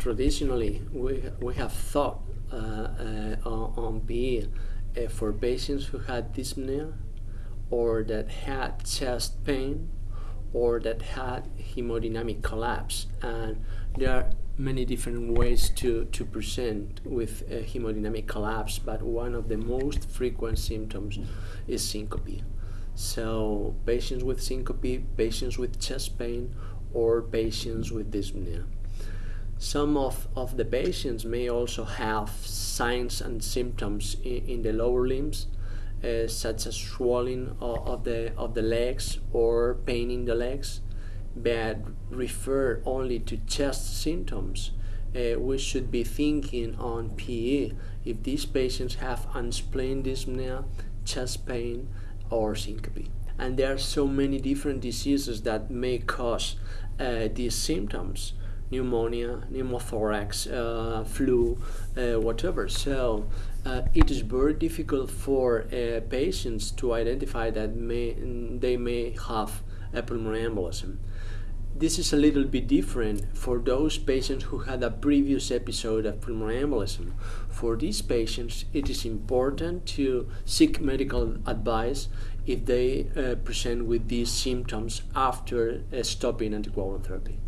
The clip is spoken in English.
traditionally we, we have thought uh, uh, on, on uh, for patients who had dyspnea or that had chest pain or that had hemodynamic collapse. And there are many different ways to, to present with hemodynamic collapse but one of the most frequent symptoms is syncope. So patients with syncope patients with chest pain or patients with dyspnea some of, of the patients may also have signs and symptoms in, in the lower limbs, uh, such as swelling of, of, the, of the legs or pain in the legs, but refer only to chest symptoms. Uh, we should be thinking on PE if these patients have unexplained dyspnea, chest pain, or syncope. And there are so many different diseases that may cause uh, these symptoms pneumonia, pneumothorax, uh, flu, uh, whatever. So uh, it is very difficult for patients to identify that may, they may have a pulmonary embolism. This is a little bit different for those patients who had a previous episode of pulmonary embolism. For these patients, it is important to seek medical advice if they uh, present with these symptoms after uh, stopping anticoagulant therapy.